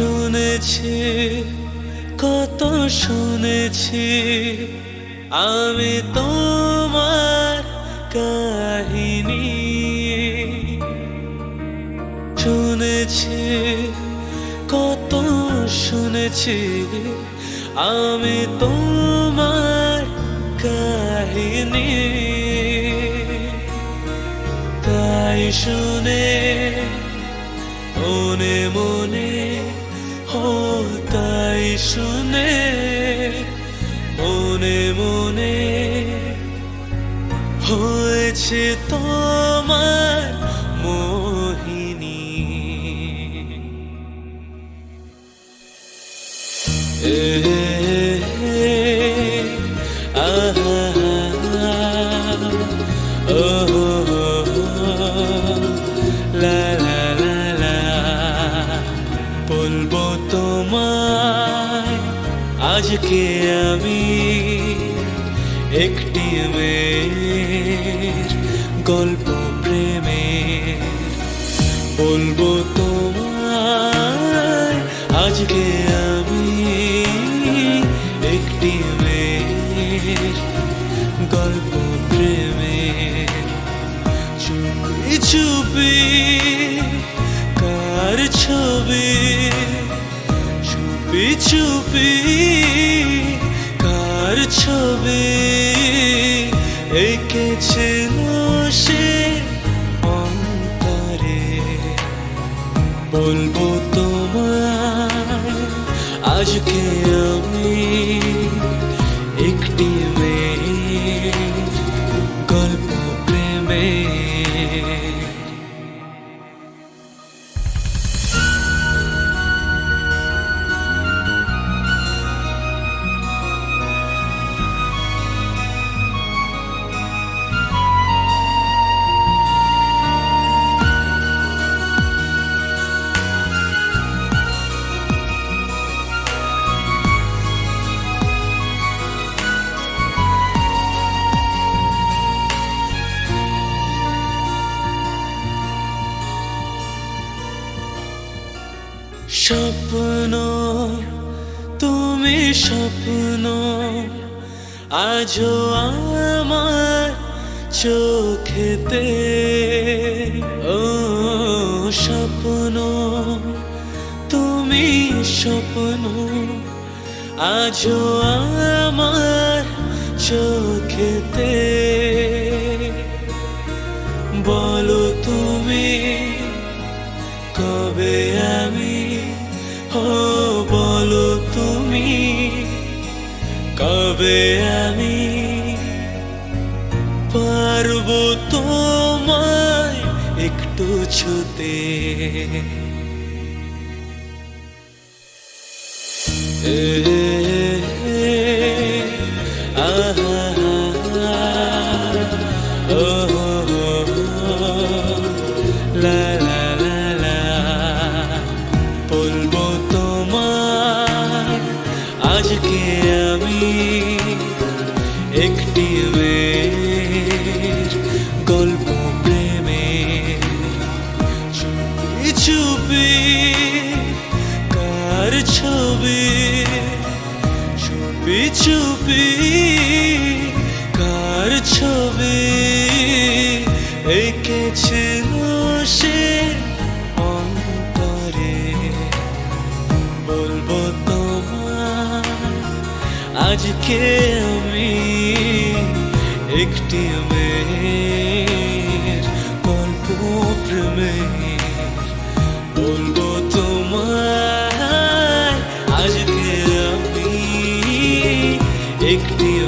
শুনেছি, কত শুনেছি। আমি তোমার কাহিনী। শুনেছি, কত শুনেছি। আমি তোমার কাহিনী। তাই শুনে মনে মনে তাই শুনে মনে মনে হয়েছে তোমার আজকে আমি একটি মেয়ের গল্প প্রেমের বলব তোমায়, আজকে আমি একটি মেয়ের গল্প প্রেমের চুপি চুপি কার ছবি চুপি চুপি কার ছবি? এঁকেছিল সে অন্তরে। বলব তোমার আজকে আমি স্বপ্ন, তুমি স্বপ্ন, আজও আমার চোখেতে। ও স্বপ্ন, তুমি স্বপ্ন, আজও আমার চোখেতে। বলো তুমি, কবে আমি কবে আমি পারব তোমায় একটু ছুতে? এ, ছবি, চুপি চুপি, কার ছবি? এঁকেছিল সে অন্তরে? বলব তোমার, আজকে আমি একটি মেয়ের গল্প প্রেমের একটি